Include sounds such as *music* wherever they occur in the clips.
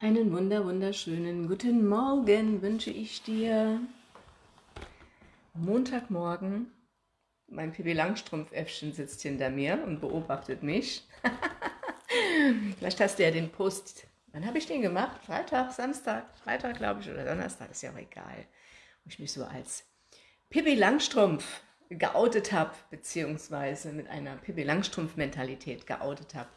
Einen wunder wunderschönen guten Morgen wünsche ich dir. Montagmorgen, mein Pippi Langstrumpf-Äffchen sitzt hinter mir und beobachtet mich. *laughs* Vielleicht hast du ja den Post, wann habe ich den gemacht? Freitag, Samstag, Freitag glaube ich oder Donnerstag, ist ja auch egal. Wo ich mich so als Pippi Langstrumpf geoutet habe, beziehungsweise mit einer Pippi Langstrumpf-Mentalität geoutet habe.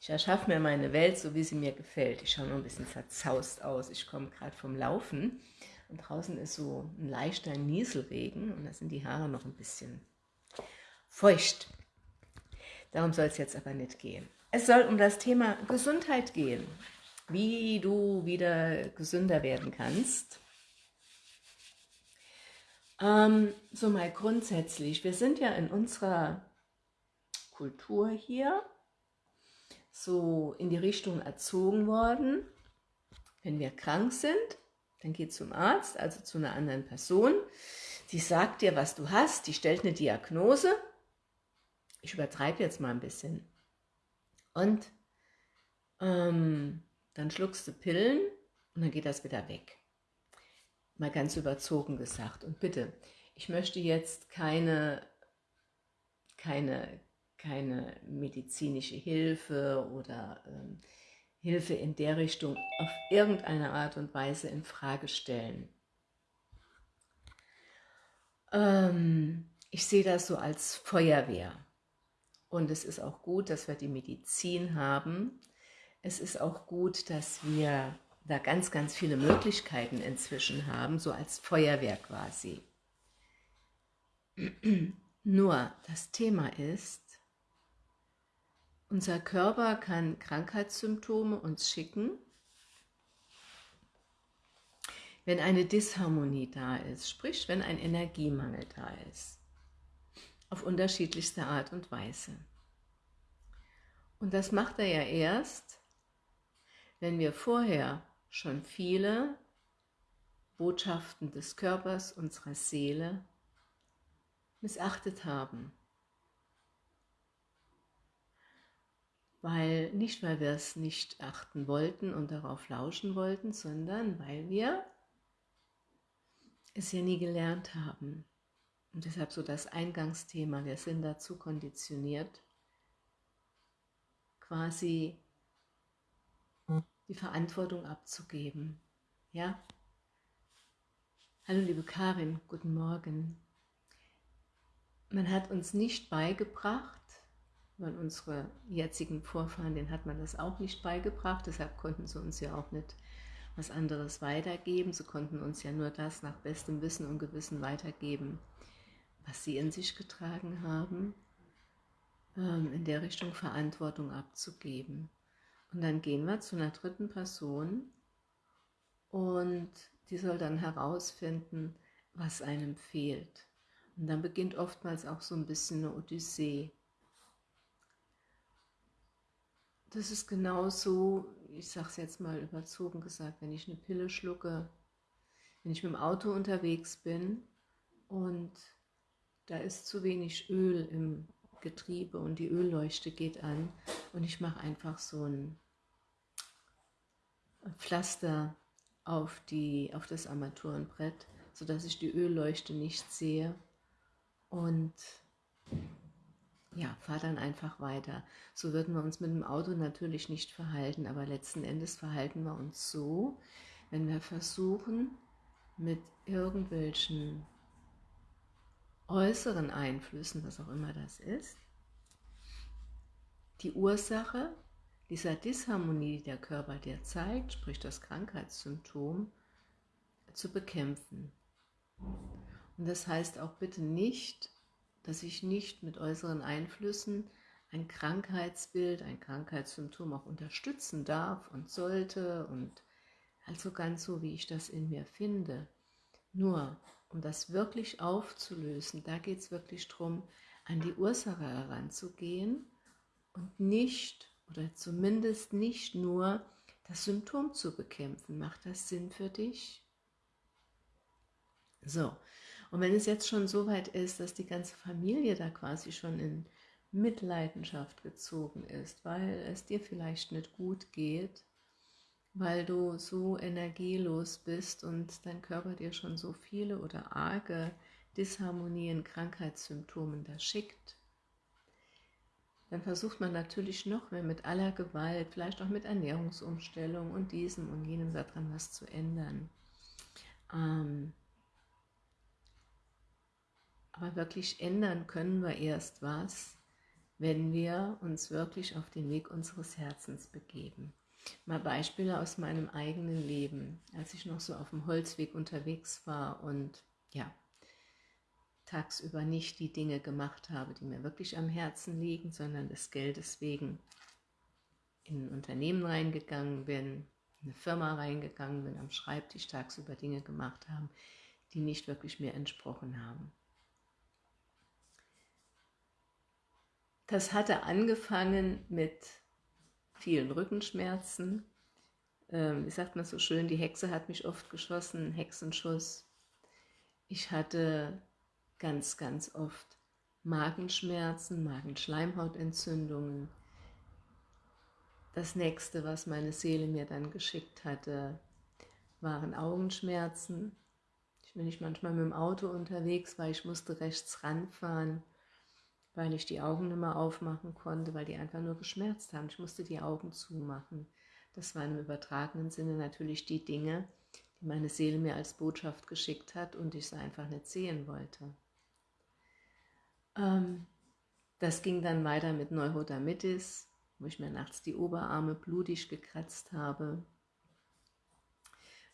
Ich erschaffe mir meine Welt, so wie sie mir gefällt. Ich schaue nur ein bisschen zerzaust aus. Ich komme gerade vom Laufen und draußen ist so ein leichter Nieselregen und da sind die Haare noch ein bisschen feucht. Darum soll es jetzt aber nicht gehen. Es soll um das Thema Gesundheit gehen, wie du wieder gesünder werden kannst. Ähm, so mal grundsätzlich, wir sind ja in unserer Kultur hier so in die Richtung erzogen worden, wenn wir krank sind, dann geh zum Arzt, also zu einer anderen Person. Die sagt dir, was du hast, die stellt eine Diagnose. Ich übertreibe jetzt mal ein bisschen. Und ähm, dann schluckst du Pillen und dann geht das wieder weg. Mal ganz überzogen gesagt. Und bitte, ich möchte jetzt keine, keine keine medizinische Hilfe oder ähm, Hilfe in der Richtung auf irgendeine Art und Weise in Frage stellen. Ähm, ich sehe das so als Feuerwehr. Und es ist auch gut, dass wir die Medizin haben. Es ist auch gut, dass wir da ganz, ganz viele Möglichkeiten inzwischen haben, so als Feuerwehr quasi. *clears throat* Nur das Thema ist, unser Körper kann Krankheitssymptome uns schicken, wenn eine Disharmonie da ist, sprich wenn ein Energiemangel da ist, auf unterschiedlichste Art und Weise. Und das macht er ja erst, wenn wir vorher schon viele Botschaften des Körpers, unserer Seele missachtet haben. Weil nicht, weil wir es nicht achten wollten und darauf lauschen wollten, sondern weil wir es ja nie gelernt haben. Und deshalb so das Eingangsthema, wir sind dazu konditioniert, quasi die Verantwortung abzugeben. Ja? Hallo liebe Karin, guten Morgen. Man hat uns nicht beigebracht, weil unsere jetzigen Vorfahren, denen hat man das auch nicht beigebracht, deshalb konnten sie uns ja auch nicht was anderes weitergeben. Sie konnten uns ja nur das nach bestem Wissen und Gewissen weitergeben, was sie in sich getragen haben, ähm, in der Richtung Verantwortung abzugeben. Und dann gehen wir zu einer dritten Person und die soll dann herausfinden, was einem fehlt. Und dann beginnt oftmals auch so ein bisschen eine Odyssee. Das ist genauso, ich sage es jetzt mal überzogen gesagt, wenn ich eine Pille schlucke, wenn ich mit dem Auto unterwegs bin und da ist zu wenig Öl im Getriebe und die Ölleuchte geht an und ich mache einfach so ein Pflaster auf, die, auf das Armaturenbrett, sodass ich die Ölleuchte nicht sehe. Und ja, fahr dann einfach weiter. So würden wir uns mit dem Auto natürlich nicht verhalten, aber letzten Endes verhalten wir uns so, wenn wir versuchen, mit irgendwelchen äußeren Einflüssen, was auch immer das ist, die Ursache dieser Disharmonie, die der Körper dir zeigt, sprich das Krankheitssymptom, zu bekämpfen. Und das heißt auch bitte nicht, dass ich nicht mit äußeren Einflüssen ein Krankheitsbild, ein Krankheitssymptom auch unterstützen darf und sollte und also ganz so, wie ich das in mir finde. Nur, um das wirklich aufzulösen, da geht es wirklich darum, an die Ursache heranzugehen und nicht, oder zumindest nicht nur, das Symptom zu bekämpfen. Macht das Sinn für dich? So, und wenn es jetzt schon so weit ist, dass die ganze Familie da quasi schon in Mitleidenschaft gezogen ist, weil es dir vielleicht nicht gut geht, weil du so energielos bist und dein Körper dir schon so viele oder arge Disharmonien, Krankheitssymptomen da schickt, dann versucht man natürlich noch mehr mit aller Gewalt, vielleicht auch mit Ernährungsumstellung und diesem und jenem daran was zu ändern. Ähm, aber wirklich ändern können wir erst was, wenn wir uns wirklich auf den Weg unseres Herzens begeben. Mal Beispiele aus meinem eigenen Leben, als ich noch so auf dem Holzweg unterwegs war und ja, tagsüber nicht die Dinge gemacht habe, die mir wirklich am Herzen liegen, sondern des Geldes wegen in ein Unternehmen reingegangen bin, in eine Firma reingegangen bin, am Schreibtisch tagsüber Dinge gemacht haben, die nicht wirklich mir entsprochen haben. Das hatte angefangen mit vielen Rückenschmerzen. Ähm, wie sagt man so schön, die Hexe hat mich oft geschossen, Hexenschuss. Ich hatte ganz, ganz oft Magenschmerzen, Magenschleimhautentzündungen. Das nächste, was meine Seele mir dann geschickt hatte, waren Augenschmerzen. Ich bin nicht manchmal mit dem Auto unterwegs, weil ich musste rechts ranfahren, weil ich die Augen nicht mehr aufmachen konnte, weil die einfach nur geschmerzt haben. Ich musste die Augen zumachen. Das waren im übertragenen Sinne natürlich die Dinge, die meine Seele mir als Botschaft geschickt hat und ich sie einfach nicht sehen wollte. Ähm, das ging dann weiter mit Neurodermitis, wo ich mir nachts die Oberarme blutig gekratzt habe,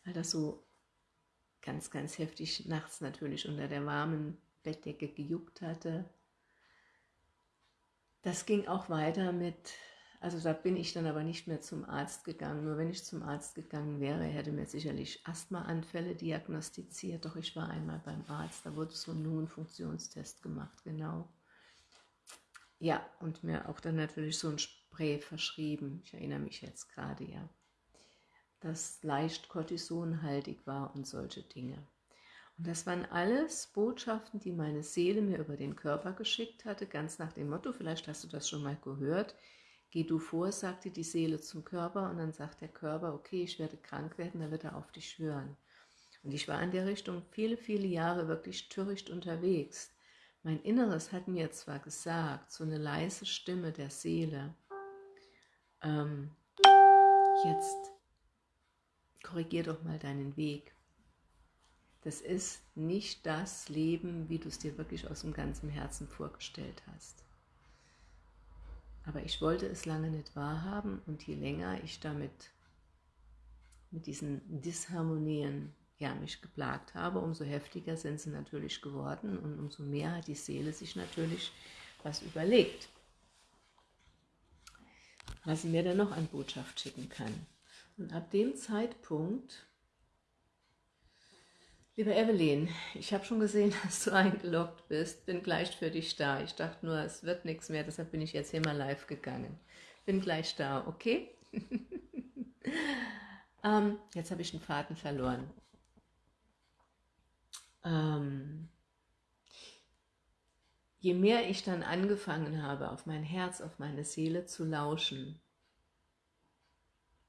weil das so ganz, ganz heftig nachts natürlich unter der warmen Bettdecke gejuckt hatte. Das ging auch weiter mit, also da bin ich dann aber nicht mehr zum Arzt gegangen. Nur wenn ich zum Arzt gegangen wäre, hätte mir sicherlich Asthmaanfälle diagnostiziert. Doch ich war einmal beim Arzt, da wurde so ein Lungenfunktionstest gemacht, genau. Ja, und mir auch dann natürlich so ein Spray verschrieben. Ich erinnere mich jetzt gerade, ja. Das leicht kortisonhaltig war und solche Dinge. Und das waren alles Botschaften, die meine Seele mir über den Körper geschickt hatte, ganz nach dem Motto, vielleicht hast du das schon mal gehört, geh du vor, sagte die Seele zum Körper und dann sagt der Körper, okay, ich werde krank werden, dann wird er auf dich hören. Und ich war in der Richtung viele, viele Jahre wirklich töricht unterwegs. Mein Inneres hat mir zwar gesagt, so eine leise Stimme der Seele, ähm, jetzt korrigier doch mal deinen Weg das ist nicht das Leben, wie du es dir wirklich aus dem ganzen Herzen vorgestellt hast. Aber ich wollte es lange nicht wahrhaben und je länger ich damit, mit diesen Disharmonien, ja, mich geplagt habe, umso heftiger sind sie natürlich geworden und umso mehr hat die Seele sich natürlich was überlegt, was sie mir dann noch an Botschaft schicken kann. Und ab dem Zeitpunkt Liebe Evelyn, ich habe schon gesehen, *laughs* dass du eingeloggt bist. Bin gleich für dich da. Ich dachte nur, es wird nichts mehr, deshalb bin ich jetzt hier mal live gegangen. Bin gleich da, okay? *laughs* ähm, jetzt habe ich den Faden verloren. Ähm, je mehr ich dann angefangen habe, auf mein Herz, auf meine Seele zu lauschen,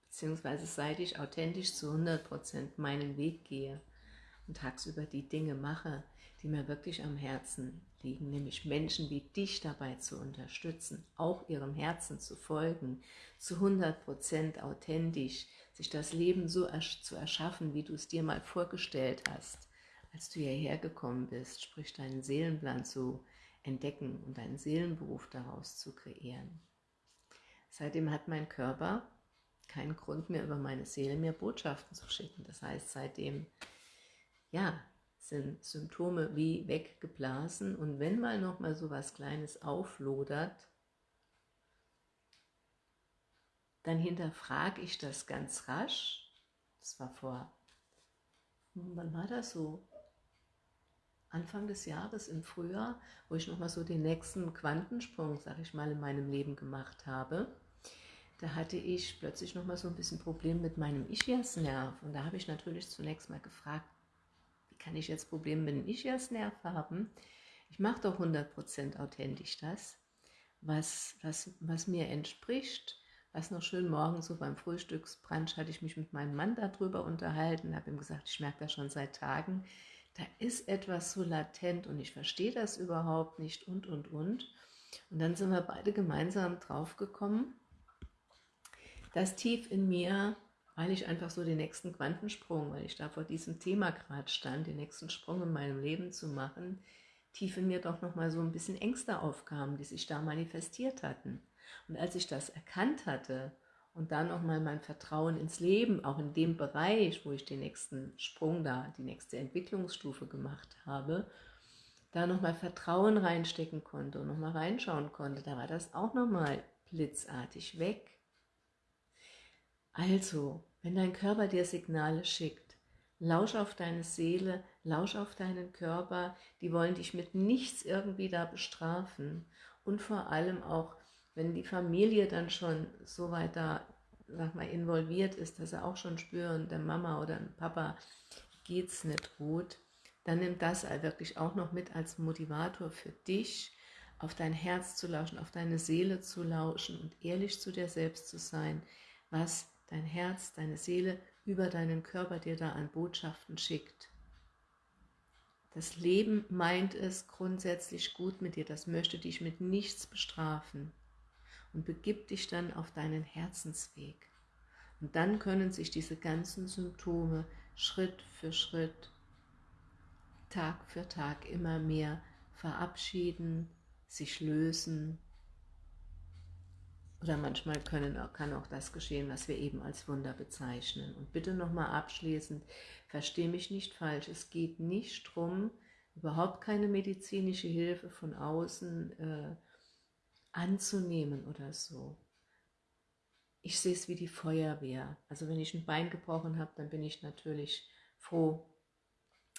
beziehungsweise seit ich authentisch zu 100% meinen Weg gehe, und tagsüber die Dinge mache, die mir wirklich am Herzen liegen, nämlich Menschen wie dich dabei zu unterstützen, auch ihrem Herzen zu folgen, zu 100% authentisch, sich das Leben so zu erschaffen, wie du es dir mal vorgestellt hast, als du hierher gekommen bist, sprich deinen Seelenplan zu entdecken und deinen Seelenberuf daraus zu kreieren. Seitdem hat mein Körper keinen Grund mehr, über meine Seele mir Botschaften zu schicken. Das heißt, seitdem ja, sind Symptome wie weggeblasen und wenn mal noch mal so was Kleines auflodert, dann hinterfrage ich das ganz rasch. Das war vor, wann war das so? Anfang des Jahres im Frühjahr, wo ich nochmal so den nächsten Quantensprung, sag ich mal, in meinem Leben gemacht habe. Da hatte ich plötzlich nochmal so ein bisschen Problem mit meinem Ischiasnerv. Und da habe ich natürlich zunächst mal gefragt, kann ich jetzt Probleme mit dem Ischias-Nerv haben? Ich mache doch 100% authentisch das, was, was, was mir entspricht, Was noch schön morgens so beim Frühstücksbrunch hatte ich mich mit meinem Mann darüber unterhalten, habe ihm gesagt, ich merke das schon seit Tagen, da ist etwas so latent und ich verstehe das überhaupt nicht und, und, und. Und dann sind wir beide gemeinsam draufgekommen, dass tief in mir, weil ich einfach so den nächsten Quantensprung, weil ich da vor diesem Thema gerade stand, den nächsten Sprung in meinem Leben zu machen, tief in mir doch nochmal so ein bisschen Ängste aufkamen, die sich da manifestiert hatten. Und als ich das erkannt hatte und dann nochmal mein Vertrauen ins Leben, auch in dem Bereich, wo ich den nächsten Sprung da, die nächste Entwicklungsstufe gemacht habe, da nochmal Vertrauen reinstecken konnte und nochmal reinschauen konnte, da war das auch nochmal blitzartig weg. Also, wenn dein Körper dir Signale schickt, lausch auf deine Seele, lausch auf deinen Körper, die wollen dich mit nichts irgendwie da bestrafen. Und vor allem auch wenn die Familie dann schon so weit da, sag mal, involviert ist, dass sie auch schon spüren, der Mama oder dem Papa geht es nicht gut, dann nimm das wirklich auch noch mit als Motivator für dich, auf dein Herz zu lauschen, auf deine Seele zu lauschen und ehrlich zu dir selbst zu sein, was dein Herz, deine Seele über deinen Körper dir da an Botschaften schickt. Das Leben meint es grundsätzlich gut mit dir, das möchte dich mit nichts bestrafen und begib dich dann auf deinen Herzensweg. Und dann können sich diese ganzen Symptome Schritt für Schritt, Tag für Tag immer mehr verabschieden, sich lösen. Oder manchmal können, kann auch das geschehen, was wir eben als Wunder bezeichnen. Und bitte nochmal abschließend, verstehe mich nicht falsch, es geht nicht darum, überhaupt keine medizinische Hilfe von außen äh, anzunehmen oder so. Ich sehe es wie die Feuerwehr. Also wenn ich ein Bein gebrochen habe, dann bin ich natürlich froh,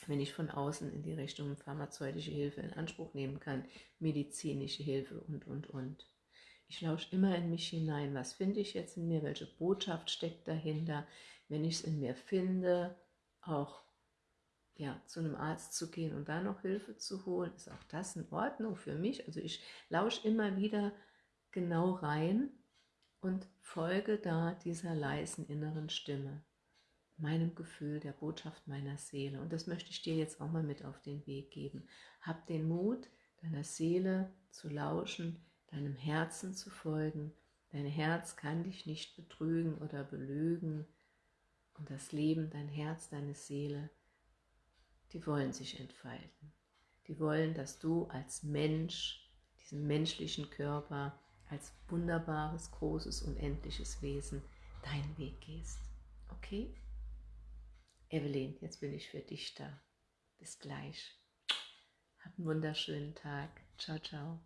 wenn ich von außen in die Richtung pharmazeutische Hilfe in Anspruch nehmen kann, medizinische Hilfe und, und, und. Ich lausche immer in mich hinein, was finde ich jetzt in mir, welche Botschaft steckt dahinter. Wenn ich es in mir finde, auch ja, zu einem Arzt zu gehen und da noch Hilfe zu holen, ist auch das in Ordnung für mich. Also ich lausche immer wieder genau rein und folge da dieser leisen inneren Stimme, meinem Gefühl, der Botschaft meiner Seele. Und das möchte ich dir jetzt auch mal mit auf den Weg geben. Hab den Mut, deiner Seele zu lauschen, deinem Herzen zu folgen. Dein Herz kann dich nicht betrügen oder belügen. Und das Leben, dein Herz, deine Seele, die wollen sich entfalten. Die wollen, dass du als Mensch, diesen menschlichen Körper, als wunderbares, großes, unendliches Wesen deinen Weg gehst. Okay? Evelyn, jetzt bin ich für dich da. Bis gleich. Hab einen wunderschönen Tag. Ciao, ciao.